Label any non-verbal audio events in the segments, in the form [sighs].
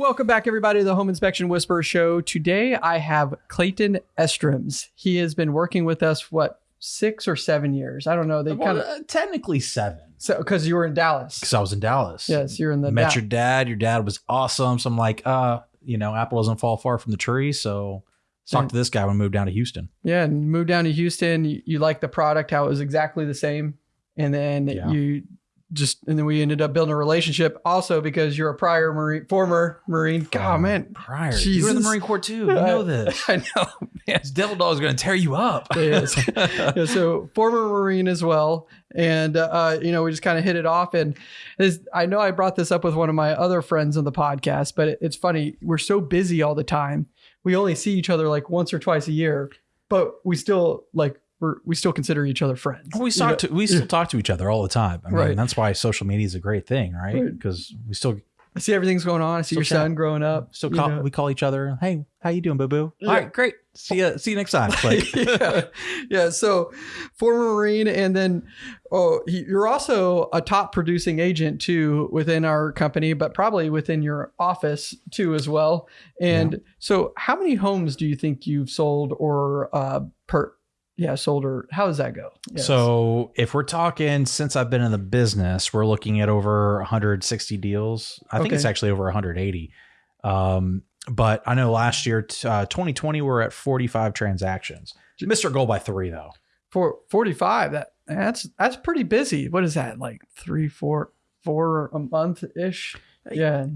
Welcome back, everybody, to the Home Inspection Whisperer Show. Today, I have Clayton Estroms. He has been working with us, what, six or seven years? I don't know. They kind of, uh, technically seven, so because you were in Dallas. because I was in Dallas. Yes, you're in the Met Da- your dad. Your dad was awesome. So I'm like, uh, you know, apple doesn't fall far from the tree. So talk to this guy when we moved down to Houston. Yeah, and moved down to Houston. You, you liked the product, how it was exactly the same. And then Yeah. you just, and then we ended up building a relationship also because you're a prior Marine, former Marine. God, From man. prior, you were in the Marine Corps too. You [laughs] know this. [laughs] I know, man. This devil dog is going to tear you up. Yes. [laughs] Yeah, so former Marine as well. And, uh, you know, we just kind of hit it off. And this, I know I brought this up with one of my other friends on the podcast, but it, it's funny. We're so busy all the time. We only see each other like once or twice a year, but we still like, we're, we still consider each other friends. we talk to we still talk to each other all the time. I mean, Right. that's why social media is a great thing, right? Right. Because we still I see everything's going on. I see your chat. son growing up. still you know. we call each other. Hey, how you doing, boo boo? Yeah. All right, great. See you see you next time. [laughs] Like, yeah. yeah. So, former Marine, and then oh, you're also a top producing agent too within our company, but probably within your office too as well. And so, how many homes do you think you've sold or uh, per? Yeah, sold or how does that go? Yes. So if we're talking since I've been in the business, we're looking at over 160 deals. I think Okay. it's actually over 180. Um, but I know last year, uh, 2020, we're at 45 transactions. Missed our goal by three though. for 45, that that's that's pretty busy. What is that like three, four, four a month ish? Yeah.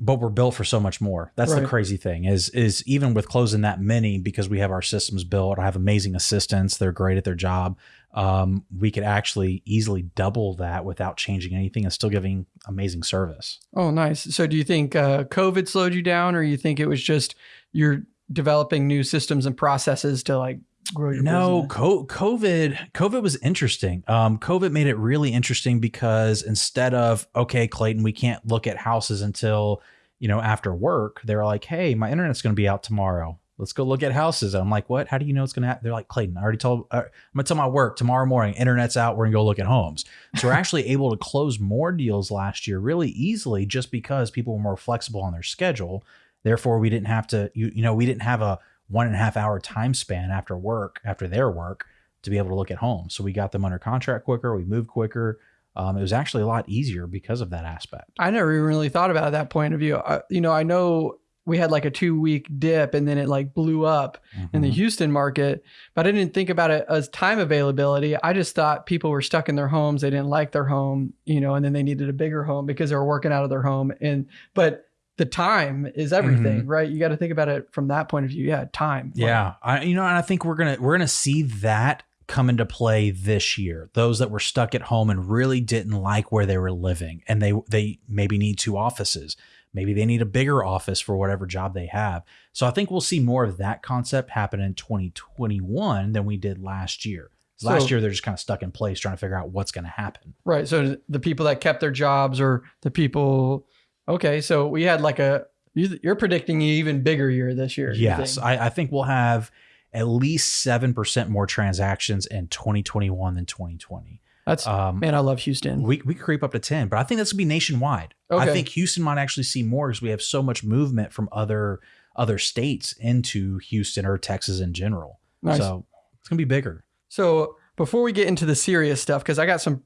But we're built for so much more. That's the crazy thing is is even with closing that many because we have our systems built. I have amazing assistants. They're great at their job. Um, we could actually easily double that without changing anything and still giving amazing service. Oh, nice. So, do you think uh, COVID slowed you down, or you think it was just you're developing new systems and processes to like grow your No, co- COVID, COVID was interesting. Um, COVID made it really interesting because instead of okay, Clayton, we can't look at houses until you know after work. They were like, hey, my internet's going to be out tomorrow. Let's go look at houses. I'm like, what? How do you know it's going to? Ha-? They're like, Clayton, I already told. Uh, I'm going to tell my work tomorrow morning. Internet's out. We're going to go look at homes. So we're actually [laughs] able to close more deals last year really easily, just because people were more flexible on their schedule. Therefore, we didn't have to. You you know, we didn't have a one and a half hour time span after work, after their work, to be able to look at home. So we got them under contract quicker. We moved quicker. Um, it was actually a lot easier because of that aspect. I never even really thought about that point of view. Uh, you know, I know we had like a two week dip, and then it like blew up in the Mhm. Houston market, but I didn't think about it as time availability. I just thought people were stuck in their homes. They didn't like their home, you know, and then they needed a bigger home because they were working out of their home. And, but the time is everything, mm-hmm. right? You got to think about it from that point of view. Yeah. Time. Yeah, I you know, and I think we're gonna we're gonna see that come into play this year. Those that were stuck at home and really didn't like where they were living, and they they maybe need two offices. Maybe they need a bigger office for whatever job they have. So I think we'll see more of that concept happen in 2021 than we did last year. Last year they're just kind of stuck in place trying to figure out what's going to happen. Right. So the people that kept their jobs or the people, okay. So we had like a, you- you're predicting an even bigger year this year. Yes, think? I, I think we'll have at least seven percent more transactions in 2021 than 2020. That's, Um, man, I love Houston. We we creep up to ten, but I think that's gonna be nationwide. Okay. I think Houston might actually see more because we have so much movement from other other states into Houston or Texas in general. Nice. So it's gonna be bigger. So before we get into the serious stuff, because I got some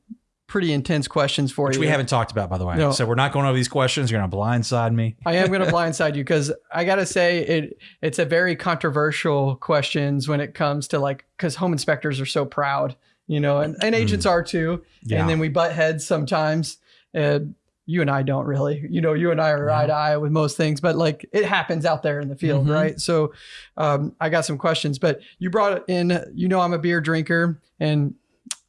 pretty intense questions for Which you. we haven't talked about, by the way. No. So we're not going over these questions. You're gonna blindside me. I am going [laughs] to blindside you because I got to say it. It's a very controversial questions when it comes to like because home inspectors are so proud, you know, and, and agents are too. Yeah. And then we butt heads sometimes. And you and I don't really, you know, you and I are eye to eye with most things, but like it happens out there in the field, Mhm. right? So um, I got some questions, but you brought in, you know, I'm a beer drinker, and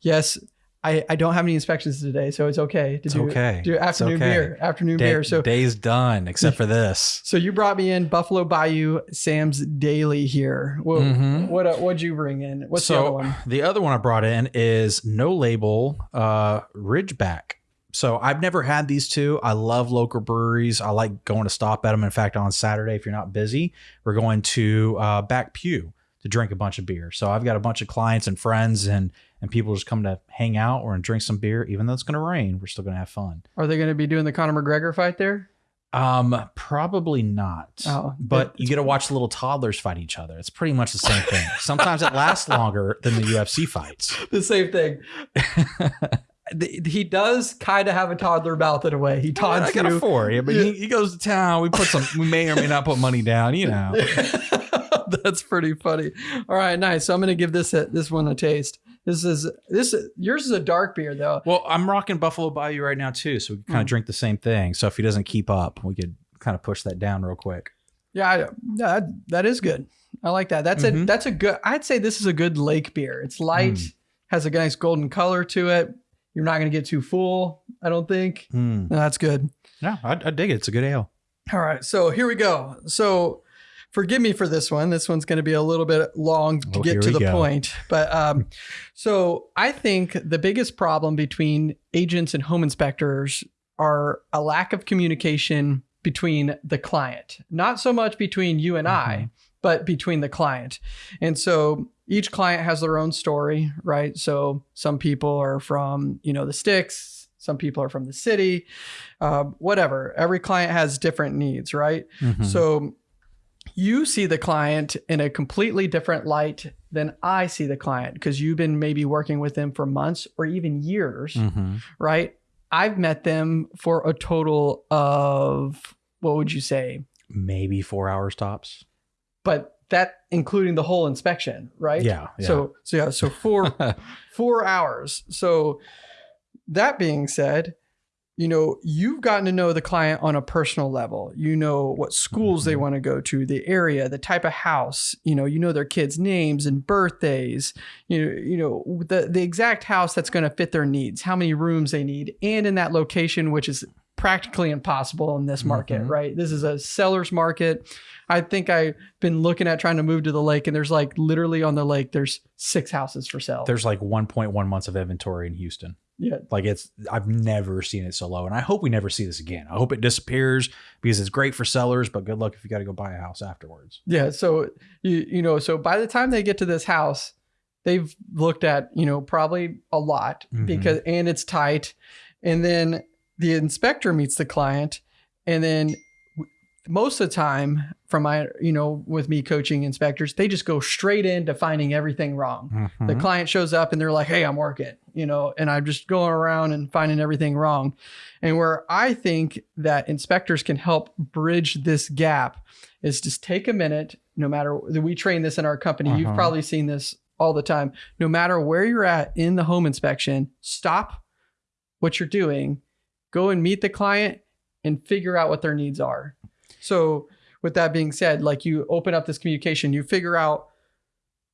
yes, I, I don't have any inspections today, so it's okay to It's do okay. do afternoon okay. beer, afternoon Day- beer. So day's done except for this. so you brought me in Buffalo Bayou Sam's Daily here. What Mhm. what uh, what'd you bring in? What's the other one? the other one I brought in is no label uh Ridgeback. So I've never had these two. I love local breweries. I like going to stop at them. In fact, on Saturday, if you're not busy, we're going to uh, Back Pew to drink a bunch of beer. So I've got a bunch of clients and friends and and people just come to hang out or and drink some beer. Even though it's going to rain, we're still going to have fun. Are they going to be doing the Conor McGregor fight there? Um, probably not. Oh, but you get to watch the little toddlers fight each other. It's pretty much the same thing. [laughs] Sometimes it lasts longer than the UFC fights. [laughs] the same thing. [laughs] He does kind of have a toddler mouth in a way. He I taunts got a you. four, yeah, but he, he goes to town. We put some. We may or may not put money down. You know. [laughs] That's pretty funny. All right, nice. So I'm gonna give this a, this one a taste. This is this yours is a dark beer though. Well, I'm rocking Buffalo Bayou right now too, so we kind of Hmm. drink the same thing. So if he doesn't keep up, we could kind of push that down real quick. Yeah, I, that that is good. I like that. That's a Mhm. that's a good. I'd say this is a good lake beer. It's light, Mm. has a nice golden color to it. You're not gonna get too full. I don't think. Hmm. No, that's good. Yeah, I, I dig it. It's a good ale. All right, so here we go. So forgive me for this one. This one's going to be a little bit long to Oh, get to the go. point. But um, [laughs] so I think the biggest problem between agents and home inspectors are a lack of communication between the client, not so much between you and I, but between the client. And so each client has their own story, right? So some people are from, you know, the sticks, some people are from the city, uh, whatever. Every client has different needs, right? Mhm. So you see the client in a completely different light than I see the client because you've been maybe working with them for months or even years, Mhm. right? I've met them for a total of what would you say? maybe four hours tops. But that including the whole inspection, right? Yeah. yeah. So so yeah, so four [laughs] four hours. So that being said, you know, you've gotten to know the client on a personal level. You know what schools they Mhm. want to go to, the area, the type of house, you know, you know their kids' names and birthdays, you know, you know, the the exact house that's going to fit their needs, how many rooms they need, and in that location, which is practically impossible in this market, Mhm. right? This is a seller's market. I think I've been looking at trying to move to the lake, and there's like literally on the lake, there's six houses for sale. There's like 1.1 months of inventory in Houston. Yeah, Like it's, I've never seen it so low, and I hope we never see this again. I hope it disappears because it's great for sellers, but good luck if you got to go buy a house afterwards. Yeah. So you you know, so by the time they get to this house, they've looked at, you know, probably a lot Mhm. because and it's tight. And then the inspector meets the client and then most of the time from my you know with me coaching inspectors they just go straight into finding everything wrong the Mhm. client shows up and they're like hey i'm working you know and i'm just going around and finding everything wrong and where i think that inspectors can help bridge this gap is just take a minute no matter that we train this in our company you've Uh-huh. probably seen this all the time no matter where you're at in the home inspection stop what you're doing go and meet the client and figure out what their needs are so with that being said like you open up this communication you figure out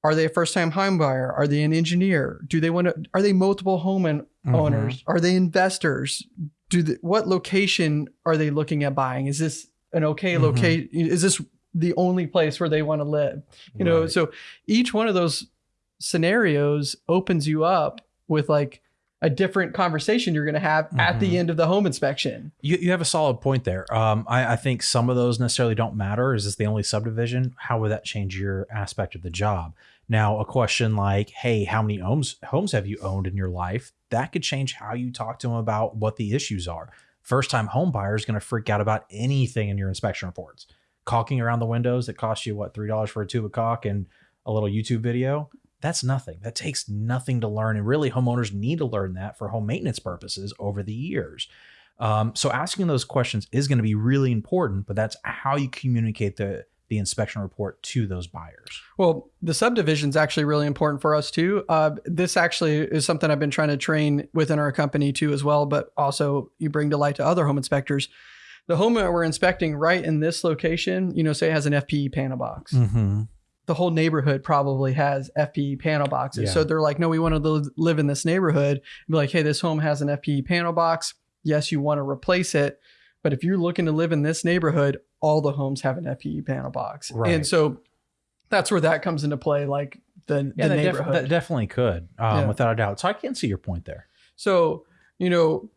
are they a first time home buyer? Are they an engineer? Do they want to are they multiple home and owners are they investors? Do the, what location are they looking at buying? Is this an okay Mhm. location is this the only place where they want to live? You know so each one of those scenarios opens you up with like a different conversation you're going to have at the Mhm. end of the home inspection You, you have a solid point there. Um, I, I think some of those necessarily don't matter. Is this the only subdivision? How would that change your aspect of the job? Now, a question like, "Hey, how many homes homes have you owned in your life?" That could change how you talk to them about what the issues are. First time home buyer is going to freak out about anything in your inspection reports. Caulking around the windows that cost you what three dollars for a tube of caulk and a little YouTube video. That's nothing. That takes nothing to learn, and really, homeowners need to learn that for home maintenance purposes over the years. Um, so asking those questions is going to be really important, but that's how you communicate the the inspection report to those buyers. Well, the subdivision is actually really important for us too. Uh, this actually is something I've been trying to train within our company too, as well. But also, you bring to light to other home inspectors. The home that we're inspecting right in this location, you know, say it has an FPE panel box. Mm-hmm. The whole neighborhood probably has FPE panel boxes. Yeah. So they're like, no, we want to li- live in this neighborhood. And be like, hey, this home has an FPE panel box. Yes, you want to replace it. But if you're looking to live in this neighborhood, all the homes have an FPE panel box. Right. And so that's where that comes into play, like the, Yeah, the that, def- neighborhood. that definitely could, um, Yeah. without a doubt. So I can see your point there. so, you know,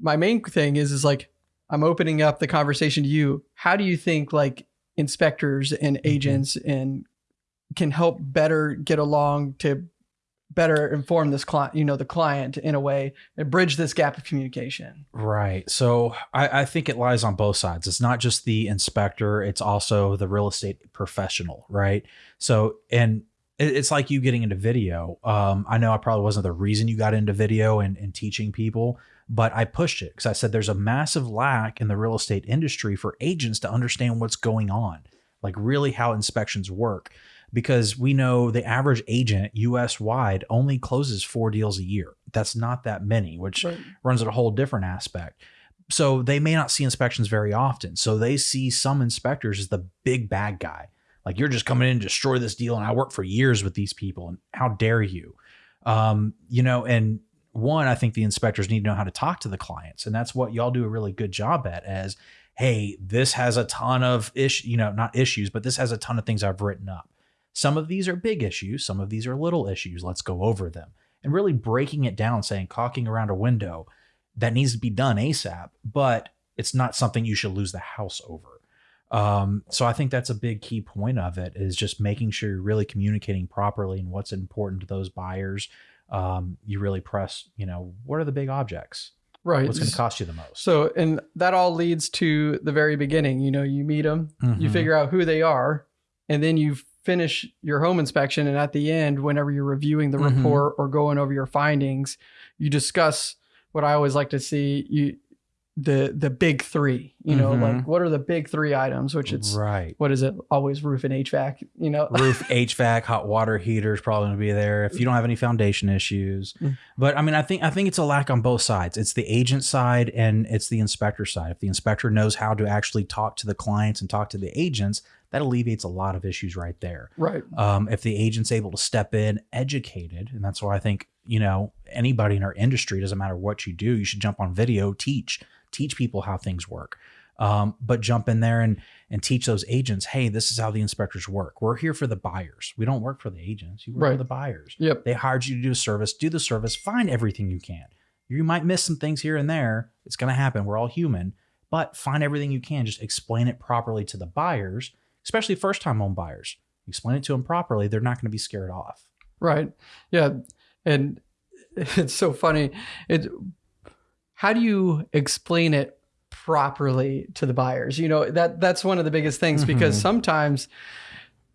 my main thing is is like I'm opening up the conversation to you. How do you think like inspectors and Mm-hmm. agents and can help better get along to better inform this client, you know, the client in a way and bridge this gap of communication. Right. So I, I think it lies on both sides. It's not just the inspector, it's also the real estate professional, right? So, and it- it's like you getting into video. Um, I know I probably wasn't the reason you got into video and, and teaching people, but I pushed it because I said there's a massive lack in the real estate industry for agents to understand what's going on, like really how inspections work. Because we know the average agent US wide only closes four deals a year. That's not that many, which runs at a whole different aspect. So they may not see inspections very often. So they see some inspectors as the big bad guy. Like you're just coming in and destroy this deal. And I worked for years with these people. And how dare you? Um, you know, and one, I think the inspectors need to know how to talk to the clients. And that's what y'all do a really good job at as, hey, this has a ton of ish, you know, not issues, but this has a ton of things I've written up. Some of these are big issues, some of these are little issues. Let's go over them. And really breaking it down, saying caulking around a window, that needs to be done ASAP, but it's not something you should lose the house over. Um, so I think that's a big key point of it is just making sure you're really communicating properly and what's important to those buyers. Um, you really press, you know, what are the big objects? Right. What's going to cost you the most? So, and that all leads to the very beginning. You know, you meet them, you Mhm. figure out who they are, and then you finish your home inspection. And at the end, whenever you're reviewing the Mhm. report or going over your findings, you discuss what I always like to see you the the big three. You know, Mhm. like what are the big three items? Which it's right. what is it? Always roof and HVAC. You know, [laughs] Roof, HVAC, hot water heaters probably going to be there if you don't have any foundation issues. Mm. But I mean, I think I think it's a lack on both sides. It's the agent side and it's the inspector side. If the inspector knows how to actually talk to the clients and talk to the agents, that alleviates a lot of issues right there. right. um, if the agent's able to step in educated and that's why i think you know anybody in our industry doesn't matter what you do you should jump on video teach teach people how things work. Um, but jump in there and and teach those agents hey this is how the inspectors work. We're here for the buyers. We don't work for the agents. You work for the buyers. Yep. they hired you to do a service. Do the service. Find everything you can. You might miss some things here and there. It's going to happen. We're all human. But find everything you can. Just explain it properly to the buyers especially first time home buyers. Explain it to them properly. They're not going to be scared off. Right. Yeah. And [laughs] it's so funny. It how do you explain it properly to the buyers? You know, that that's one of the biggest things because Mhm. sometimes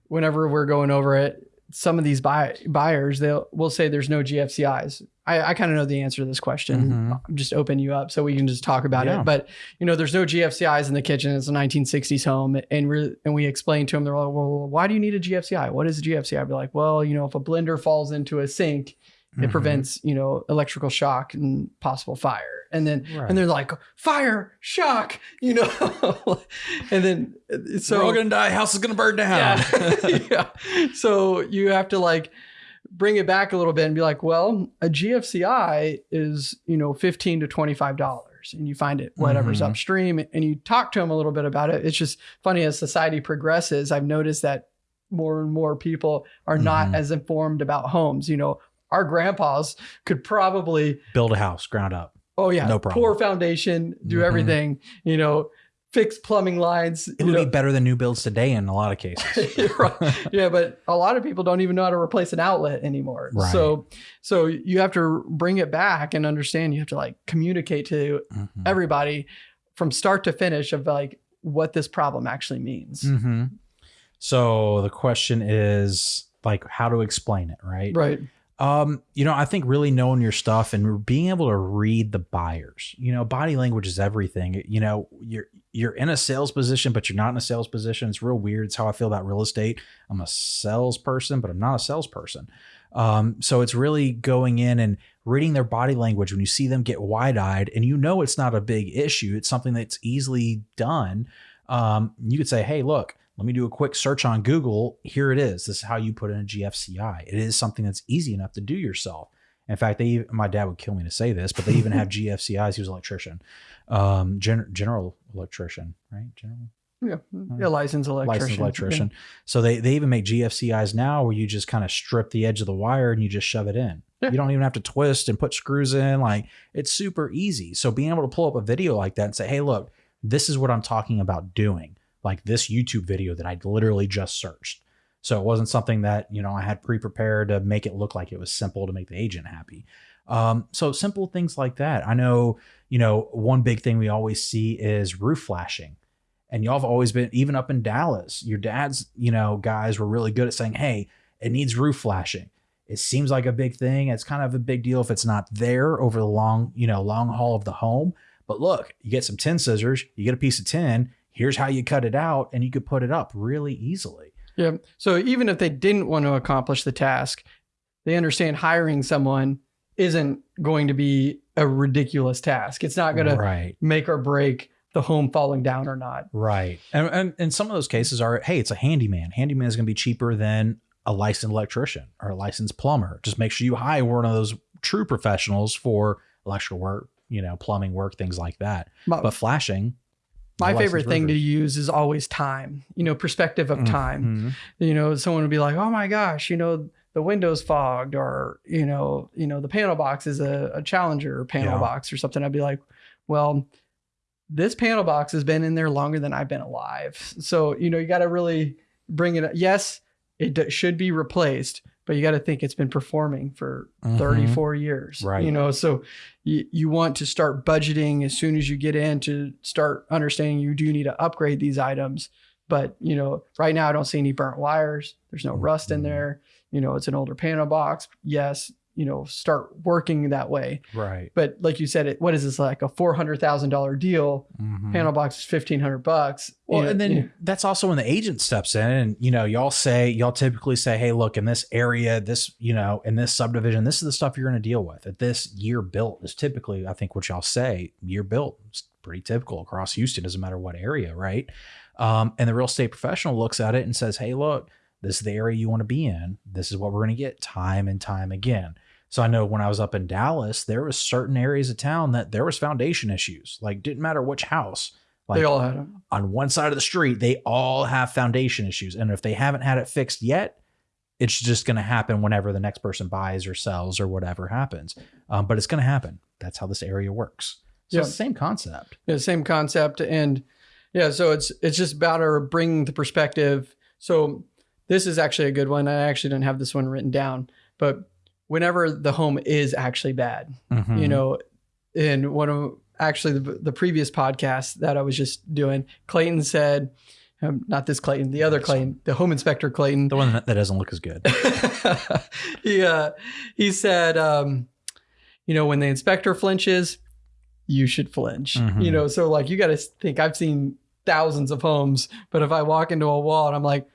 whenever we're going over it, some of these buy, buyers they'll will say there's no GFCIs. I, I kind of know the answer to this question. Mhm. I'm just open you up so we can just talk about Yeah. it. But you know, there's no GFCIs in the kitchen. It's a 1960s home, and we and we explain to them. They're like, "Well, why do you need a GFCI? What is a GFCI?" I'd be like, "Well, you know, if a blender falls into a sink, it Mhm. prevents you know electrical shock and possible fire." And then Right. and they're like, "Fire, shock," you know, [laughs] and then so we're all gonna die house is gonna burn down yeah. [laughs] [laughs] yeah. So you have to like bring it back a little bit and be like, well, a GFCI is, you know, 15 to $25 and you find it whatever's Mhm. upstream and you talk to them a little bit about it. It's just funny as society progresses, I've noticed that more and more people are not Mhm. as informed about homes. You know, our grandpas could probably build a house ground up Oh yeah, No problem. Pour foundation, do Mhm. everything. You know, fix plumbing lines. it would know. be better than new builds today in a lot of cases [laughs] right. Yeah, but a lot of people don't even know how to replace an outlet anymore. Right. So, so you have to bring it back and understand. You have to like communicate to Mhm. everybody from start to finish of like what this problem actually means. hmm So the question is like how to explain it, right? Right. Um, you know, I think really knowing your stuff and being able to read the buyers. You know, body language is everything. You know, you're you're in a sales position, but you're not in a sales position. It's real weird. It's how I feel about real estate. I'm a salesperson, but I'm not a salesperson. Um, so it's really going in and reading their body language when you see them get wide eyed and you know it's not a big issue. It's something that's easily done. Um, you could say, hey, look, let me do a quick search on Google. Here it is. This is how you put in a GFCI. It is something that's easy enough to do yourself. In fact, they my dad would kill me to say this, but they even have [laughs] GFCIs. He was an electrician, um, gen- general electrician, right? General Yeah. Yeah. Licensed electrician. licensed electrician. So they they even make GFCIs now where you just kind of strip the edge of the wire and you just shove it in. Yeah. You don't even have to twist and put screws in. Like it's super easy. So being able to pull up a video like that and say, hey, look, this is what I'm talking about doing. Like this YouTube video that I literally just searched. So it wasn't something that, you know, I had pre-prepared to make it look like it was simple to make the agent happy. Um, so simple things like that. I know, you know, one big thing we always see is roof flashing. And y'all have always been, even up in Dallas, your dad's, you know, guys were really good at saying, hey, it needs roof flashing. It seems like a big thing. It's kind of a big deal if it's not there over the long, you know, long haul of the home. But look, you get some tin scissors, you get a piece of tin, here's how you cut it out, and you could put it up really easily. Yeah. So even if they didn't want to accomplish the task, they understand hiring someone isn't going to be a ridiculous task. It's not going to right. make or break the home falling down or not. Right. And, and, and some of those cases are, hey, it's a handyman. Handyman is going to be cheaper than a licensed electrician or a licensed plumber. Just make sure you hire one of those true professionals for electrical work, you know, plumbing work, things like that. My, But flashing, my favorite thing to use is always time, you know, perspective of time. Mhm. you know someone would be like oh my gosh you know the windows fogged or you know you know the panel box is a, a challenger panel Yeah. box or something i'd be like well this panel box has been in there longer than i've been alive so you know you got to really bring it yes it d- should be replaced but you got to think it's been performing for Mhm. 34 years Right. you know so you, you want to start budgeting as soon as you get in to start understanding you do need to upgrade these items but you know right now i don't see any burnt wires there's no rust in Mhm. there you know it's an older panel box yes you know start working that way Right. but like you said it what is this like a $400000 deal Mhm. panel box is 1500 bucks Well, know, and then know, that's also when the agent steps in and, you know, y'all say, y'all typically say, hey, look, in this area, this, you know, in this subdivision, this is the stuff you're going to deal with. At this year built is typically, I think what y'all say, year built. It's pretty typical across Houston, doesn't matter what area, right? Um, and the real estate professional looks at it and says, hey, look, this is the area you want to be in. This is what we're going to get time and time again. So I know when I was up in Dallas, there was certain areas of town that there was foundation issues. Like didn't matter which house. Like they all had them on one side of the street, they all have foundation issues. And if they haven't had it fixed yet, it's just going to happen whenever the next person buys or sells or whatever happens. Um, but it's going to happen. That's how this area works. So Yeah. it's the same concept. yeah, same concept and yeah so it's it's just about our bringing the perspective so this is actually a good one i actually didn't have this one written down but whenever the home is actually bad you Mhm. know in one of actually the, the previous podcast that i was just doing clayton said um, not this clayton the other clayton the home inspector clayton the one that that doesn't look as good. [laughs] he uh, he said, um, you know, when the inspector flinches, you should flinch. Mhm. You know, so like you got to think. I've seen thousands of homes, but if I walk into a wall and I'm like,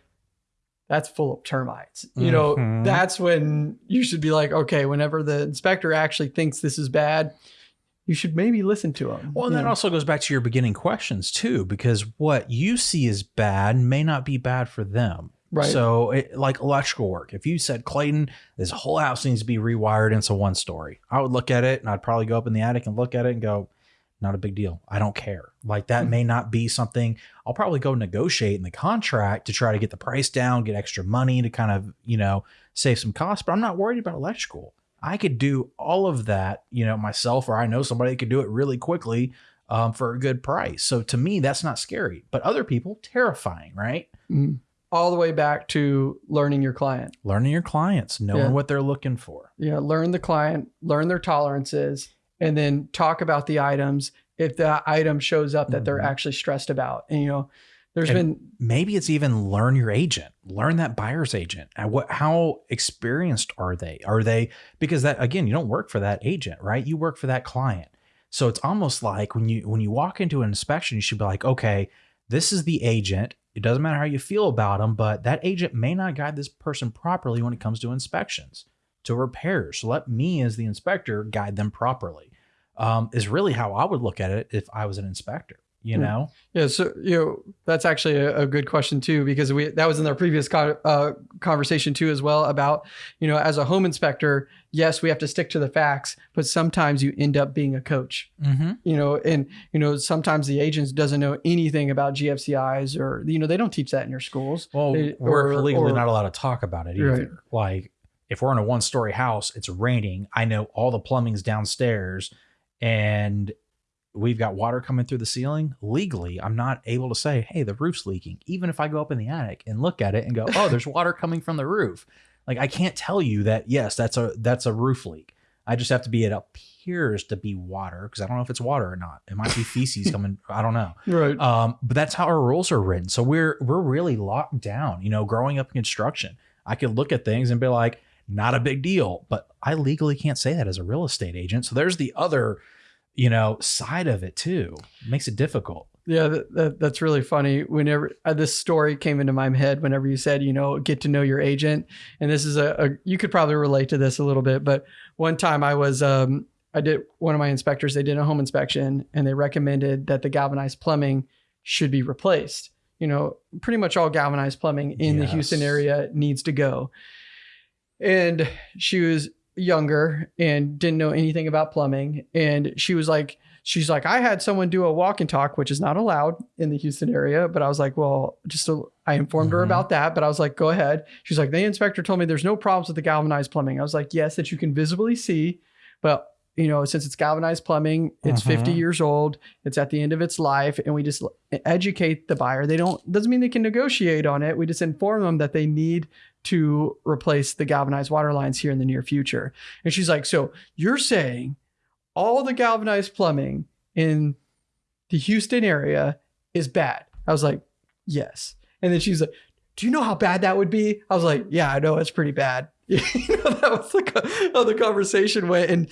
that's full of termites. You know, Mhm. that's when you should be like, okay, whenever the inspector actually thinks this is bad, you should maybe listen to him. Well, and that know? also goes back to your beginning questions too, because what you see as bad may not be bad for them. right. So, it, like electrical work, if you said, Clayton, this whole house needs to be rewired into one story, I would look at it and I'd probably go up in the attic and look at it and go, not a big deal. I don't care. Like that Mhm. may not be something I'll probably go negotiate in the contract to try to get the price down, get extra money to kind of, you know, save some costs, but I'm not worried about electrical. I could do all of that, you know, myself, or I know somebody that could do it really quickly um, for a good price. So to me, that's not scary, but other people, terrifying, right? Mhm. all the way back to learning your client. learning your clients, knowing Yeah. what they're looking for. Yeah, learn the client, learn their tolerances, and then talk about the items if the item shows up that they're Mhm. actually stressed about. And you know, there's And- been Maybe it's even learn your agent, learn that buyer's agent. What how experienced are they? Are they because that again, you don't work for that agent, right? You work for that client. So it's almost like when you when you walk into an inspection, you should be like, okay, this is the agent. It doesn't matter how you feel about them, but that agent may not guide this person properly when it comes to inspections, to repairs. So let me, as the inspector, guide them properly. Um, is really how I would look at it if I was an inspector. You Hmm. know, yeah, so you know that's actually a, a good question too because we that was in our previous co- uh, conversation too as well about you know as a home inspector, yes, we have to stick to the facts, but sometimes you end up being a coach. mm-hmm. you know and you know sometimes the agents doesn't know anything about gfcis or you know they don't teach that in your schools Well, They- we're or- legally or- not allowed to talk about it either. Right. Like, if we're in a one story house, it's raining. I know all the plumbing's downstairs, and we've got water coming through the ceiling legally i'm not able to say hey the roof's leaking even if i go up in the attic and look at it and go [laughs] oh there's water coming from the roof like i can't tell you that yes that's a that's a roof leak i just have to be it appears to be water because i don't know if it's water or not it might be feces coming [laughs] i don't know Right. um, but that's how our rules are written. So we're we're really locked down. You know, growing up in construction, I could look at things and be like, not a big deal. But I legally can't say that as a real estate agent. So there's the other, you know, side of it too. It makes it difficult. Yeah, that, that, that's really funny. Whenever uh, this story came into my head, whenever you said, you know, get to know your agent, and this is a, a you could probably relate to this a little bit. But one time I was, um, I did one of my inspectors. They did a home inspection, and they recommended that the galvanized plumbing should be replaced. You know, pretty much all galvanized plumbing in the Houston area needs to go. And she was younger and didn't know anything about plumbing, and she was like she's like, I had someone do a walk and talk, which is not allowed in the Houston area. But I was like, well, just a, I informed her Mhm. about that. But I was like, go ahead. She's like, the inspector told me there's no problems with the galvanized plumbing. I was like, yes, that you can visibly see, but you know, since it's galvanized plumbing, it's 50 Mhm. years old, it's at the end of its life, and we just educate the buyer. They don't doesn't mean they can negotiate on it. We just inform them that they need to replace the galvanized water lines here in the near future. And she's like, so you're saying all the galvanized plumbing in the Houston area is bad. I was like, yes. And then she's like, do you know how bad that would be? I was like, yeah, I know it's pretty bad. [laughs] you know, that was like how the conversation went. And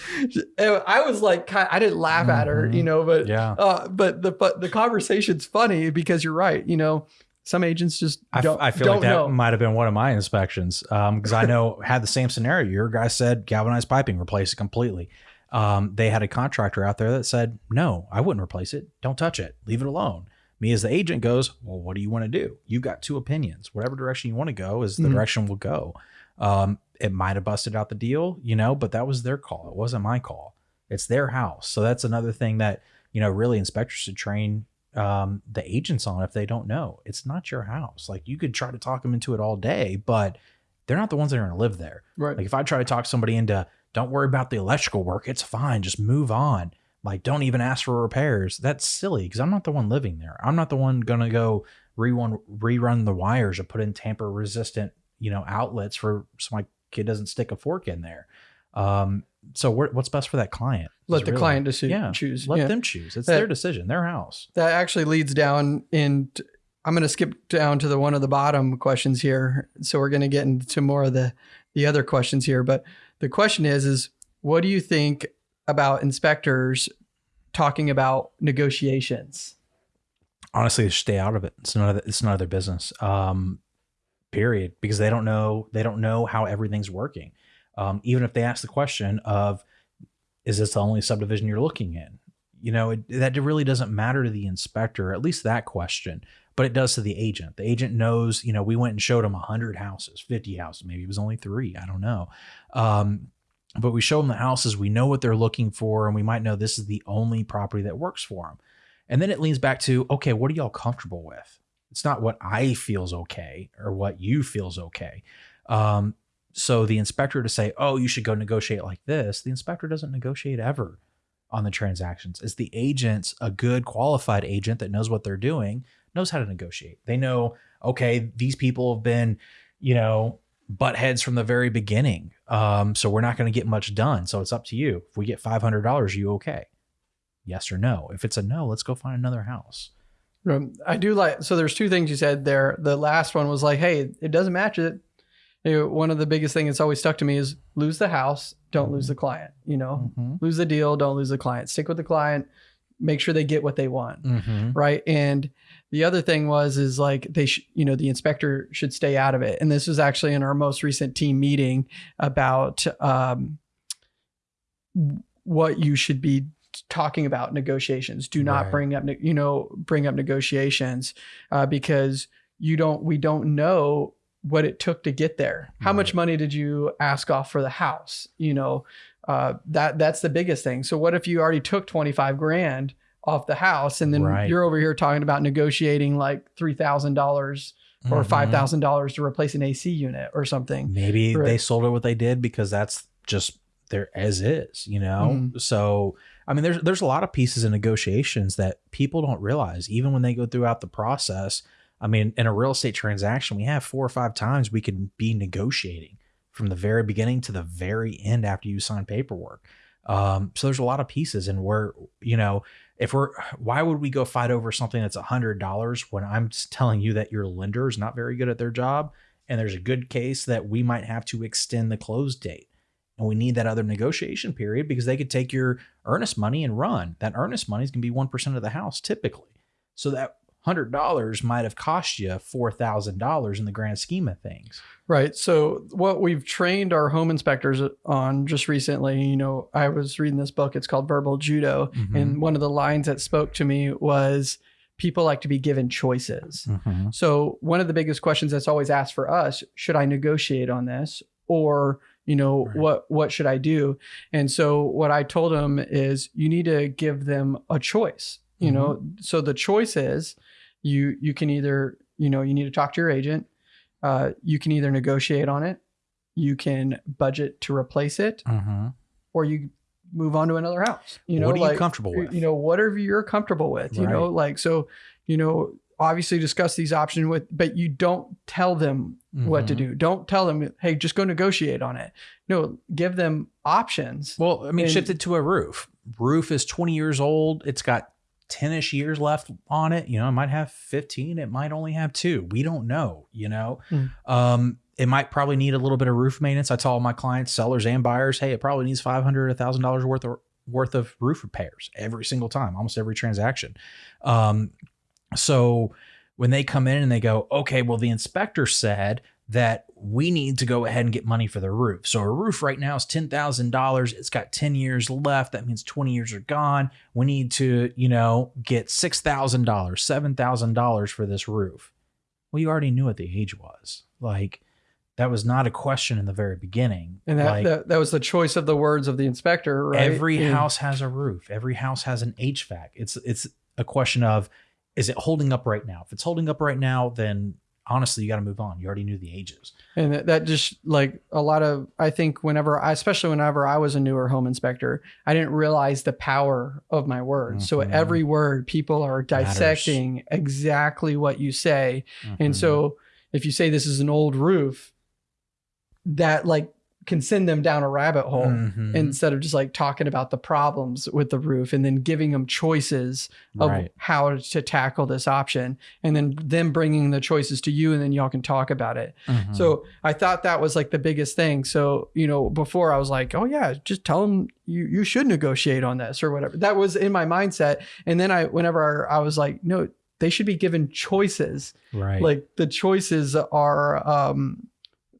I was like, I didn't laugh at her, Mhm. you know, but, Yeah. uh, but the, but the conversation's funny because you're right. You know, some agents just I, f- don't, I feel like that know. might have been one of my inspections because I know had the same scenario. Your guy said galvanized piping, replace it completely. Um, they had a contractor out there that said, "No, I wouldn't replace it. Don't touch it. Leave it alone." Me as the agent goes, "Well, what do you want to do? You've got two opinions. Whatever direction you want to go is the Mhm. direction we'll go." Um, it might have busted out the deal, you know, but that was their call. It wasn't my call. It's their house. So that's another thing that you know really inspectors should train um, the agents on if they don't know. It's not your house. Like you could try to talk them into it all day, but they're not the ones that are going to live there. right. Like if I try to talk somebody into, don't worry about the electrical work, it's fine, just move on. Like don't even ask for repairs. That's silly because I'm not the one living there. I'm not the one going to go rerun rerun the wires or put in tamper resistant, you know, outlets for so my kid doesn't stick a fork in there. Um, so what- what's best for that client? Let the really- client deci- yeah, choose. Let Yeah. them choose. It's That- their decision, their house. that actually leads down in i'm going to skip down to the one of the bottom questions here so we're going to get into more of the the other questions here but the question is is what do you think about inspectors talking about negotiations honestly stay out of it it's none of the, it's none of their business um period because they don't know they don't know how everything's working um even if they ask the question of is this the only subdivision you're looking in you know it, that really doesn't matter to the inspector at least that question but it does to the agent the agent knows you know we went and showed him 100 houses 50 houses maybe it was only three i don't know um but we show them the houses we know what they're looking for and we might know this is the only property that works for them and then it leans back to, okay, what are y'all comfortable with? It's not what I feels okay or what you feels okay. Um, so the inspector to say, oh, you should go negotiate like this, the inspector doesn't negotiate ever on the transactions. It's the agents, a good qualified agent that knows what they're doing, knows how to negotiate. They know, okay, these people have been, you know, butt heads from the very beginning. Um, so we're not going to get much done. So it's up to you. If we get $500, you okay? Yes or no. If it's a no, let's go find another house. Um, i do like so there's two things you said there the last one was like hey it doesn't match it one of the biggest things that's always stuck to me is lose the house don't lose the client you know Mm-hmm. lose the deal don't lose the client stick with the client make sure they get what they want Mm-hmm. right and the other thing was is like they sh- you know the inspector should stay out of it and this was actually in our most recent team meeting about um, what you should be talking about negotiations do not Right. bring up you know bring up negotiations uh, because you don't we don't know what it took to get there how much money did you ask off for the house you know uh, that that's the biggest thing so what if you already took 25 grand off the house and then Right. you're over here talking about negotiating like $3000 or Mm-hmm. $5000 to replace an ac unit or something Maybe Right. they sold it what they did because that's just they're as is, you know? So, I mean, there's, there's a lot of pieces in negotiations that people don't realize, even when they go throughout the process. I mean, in a real estate transaction, we have four or five times we can be negotiating from the very beginning to the very end after you sign paperwork. Um, so there's a lot of pieces, and we're, you know, if we're, why would we go fight over something that's a hundred dollars when I'm telling you that your lender is not very good at their job, and there's a good case that we might have to extend the close date, and we need that other negotiation period because they could take your earnest money and run. That earnest money is going to be one percent of the house typically, so that hundred dollars might have cost you four thousand dollars in the grand scheme of things. Right. So what we've trained our home inspectors on just recently, you know, I was reading this book. It's called Verbal Judo, Mhm. and one of the lines that spoke to me was people like to be given choices. Mhm. So one of the biggest questions that's always asked for us, should I negotiate on this or you know Right. what what should I do? And so what I told them is you need to give them a choice. You know, so the choice is you you can either, you know, you need to talk to your agent. Uh, you can either negotiate on it, you can budget to replace it, Mhm. or you move on to another house. You know, what are you like comfortable with? you know whatever you're comfortable with you know like so you know obviously discuss these options with but you don't tell them what to Mhm. do don't tell them hey just go negotiate on it no give them options Well, I mean, And- shift it to a roof. Roof is 20 years old. It's got 10 ish years left on it. You know, it might have 15. It might only have two. We don't know, you know? Mm. Um, it might probably need a little bit of roof maintenance. I tell all my clients, sellers and buyers, hey, it probably needs 500, $1,000 worth of worth of roof repairs every single time, almost every transaction. Um, so when they come in and they go, okay, well, the inspector said that we need to go ahead and get money for the roof. So a roof right now is $10,000. It's got 10 years left. That means 20 years are gone. We need to, you know, get $6,000, $7,000 for this roof. Well, you already knew what the age was. Like that was not a question in the very beginning. and that, like, that that was the choice of the words of the inspector right Every And- house has a roof. Every house has an HVAC. It's it's a question of is it holding up right now? If it's holding up right now, then honestly, you got to move on. You already knew the ages. and that, that just like a lot of i think whenever i especially whenever i was a newer home inspector i didn't realize the power of my words so Mhm. every word people are Matters. dissecting exactly what you say And Mhm. so if you say this is an old roof, that like can send them down a rabbit hole Mhm. instead of just like talking about the problems with the roof and then giving them choices of right. how to tackle this option and then them bringing the choices to you and then y'all can talk about it. Mhm. So I thought that was like the biggest thing. So, you know, before I was like, oh yeah, just tell them you, you should negotiate on this or whatever. That was in my mindset. And then I, whenever I was like, no, they should be given choices right. like the choices are um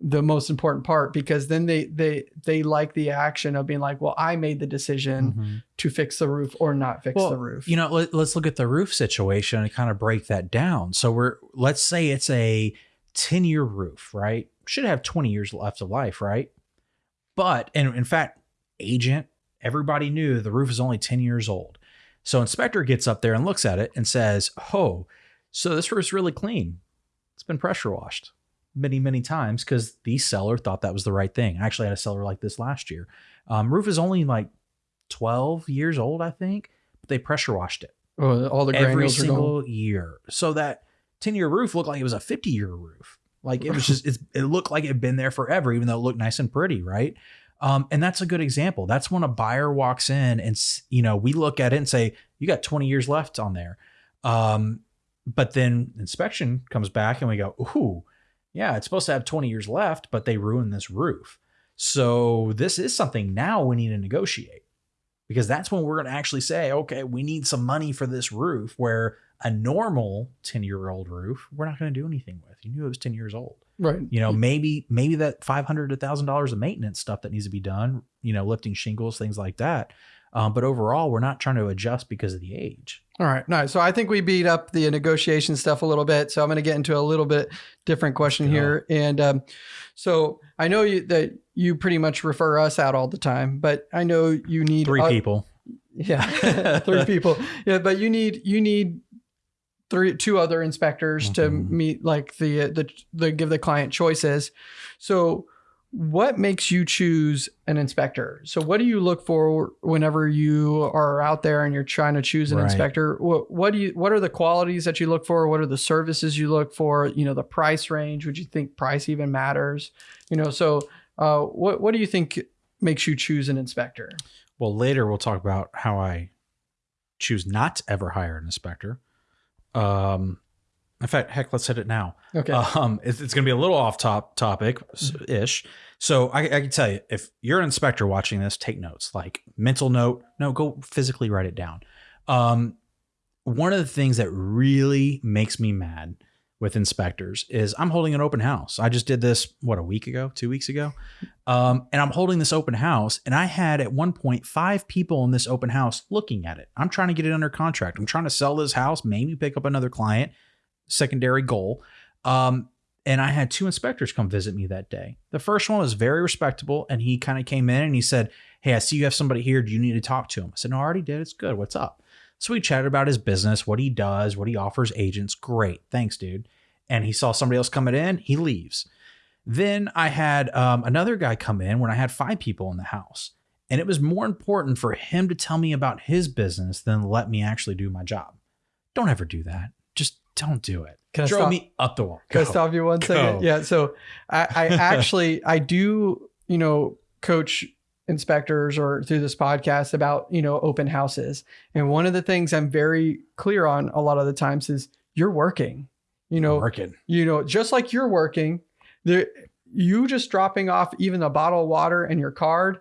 the most important part because then they they they like the action of being like well i made the decision Mhm. to fix the roof or not fix Well, the roof You know, let, let's look at the roof situation and kind of break that down. So we're let's say it's a 10 year roof, right? Should have 20 years left of life, right? But and in fact, agent, everybody knew the roof is only 10 years old. So inspector gets up there and looks at it and says, "Oh, so this roof's really clean. It's been pressure washed." Many, many times because the seller thought that was the right thing. I actually had a seller like this last year. Um, roof is only like 12 years old, I think, but they pressure washed it oh, all the every granules are going single year. So that 10 year roof looked like it was a 50 year roof. Like it was just, it's, it looked like it had been there forever, even though it looked nice and pretty, right? Um, and that's a good example. That's when a buyer walks in and, you know, we look at it and say, you got 20 years left on there. Um, but then inspection comes back and we go, ooh, yeah, it's supposed to have 20 years left, but they ruined this roof. So this is something now we need to negotiate because that's when we're going to actually say, okay, we need some money for this roof where a normal 10 year old roof, we're not going to do anything with. You knew it was 10 years old. right You know, maybe, maybe that 500 to thousand dollars of maintenance stuff that needs to be done, you know, lifting shingles, things like that. Um, but overall, we're not trying to adjust because of the age. all right nice so i think we beat up the negotiation stuff a little bit so i'm going to get into a little bit different question Let's here and um so i know you that you pretty much refer us out all the time but i know you need Three o- people. Yeah, [laughs] three people. Yeah, but you need you need three two other inspectors to Mhm. meet like the the the give the client choices. So what makes you choose an inspector? So, what do you look for whenever you are out there and you're trying to choose an Right. inspector? What, what do you? What are the qualities that you look for? What are the services you look for? You know, the price range. Would you think price even matters? You know, so uh, what what do you think makes you choose an inspector? Well, later we'll talk about how I choose not to ever hire an inspector. Um, in fact, heck, let's hit it now. Okay, Um, it's, it's going to be a little off top topic ish. So I, I can tell you, if you're an inspector watching this, take notes, like mental note. No, go physically write it down. Um, one of the things that really makes me mad with inspectors is I'm holding an open house. I just did this what a week ago, two weeks ago, um, and I'm holding this open house, and I had at one point five people in this open house looking at it. I'm trying to get it under contract. I'm trying to sell this house, maybe pick up another client. Secondary goal. Um, and I had two inspectors come visit me that day. The first one was very respectable, and he kind of came in and he said, Hey, I see you have somebody here. Do you need to talk to him? I said, No, I already did. It's good. What's up? So we chatted about his business, what he does, what he offers agents. Great. Thanks, dude. And he saw somebody else coming in. He leaves. Then I had um, another guy come in when I had five people in the house. And it was more important for him to tell me about his business than let me actually do my job. Don't ever do that. Don't do it. Can I Drove stop- me up the wall. Can I Go. stop you one second? Go. Yeah. So I, I [laughs] actually I do you know coach inspectors or through this podcast about you know open houses, and one of the things I'm very clear on a lot of the times is you're working. You know, Working. you know, just like you're working, there you just dropping off even a bottle of water and your card